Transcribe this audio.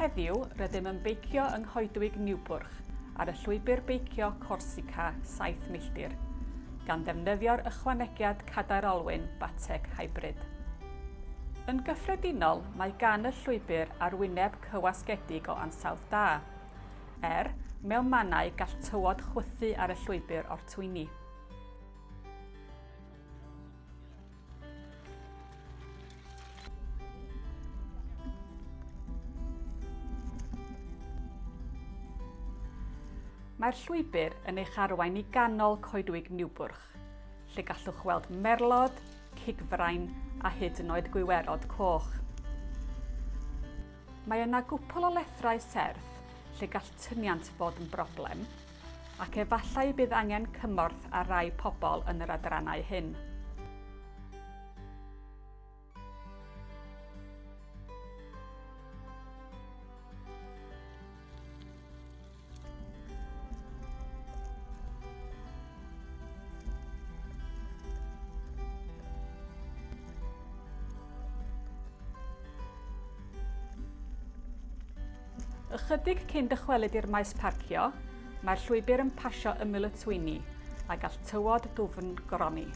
Heddiw, rydym yn beicio yng Nghoedwig Niwbwrch ar y llwybr beicio Corsica 7 milltir, gan ddefnyddio'r ychwanegiad cadair olwyn bateg hybrid. Yn gyffredinol, mae gan y llwybr arwyneb cywasgedig o ansawdd da, er mewn mannau gall tywod chwythu ar y llwybr o'r twyni. Mae'r llwybr yn eich arwain i ganol coedwig niwbwrch, lle gallwch weld merlod, cigfrain a hyd yn oed gwywerod coch. Mae yna gwpl o lethrau serth lle gall tyniant fod yn broblem ac efallai bydd angen cymorth ar rai pobl yn yr adrannau hyn. Ychydig cyn dychwelyd i'r maes parcio, mae'r llwybr yn pasio ymyl y twyni a gall tywod dwfn gronni.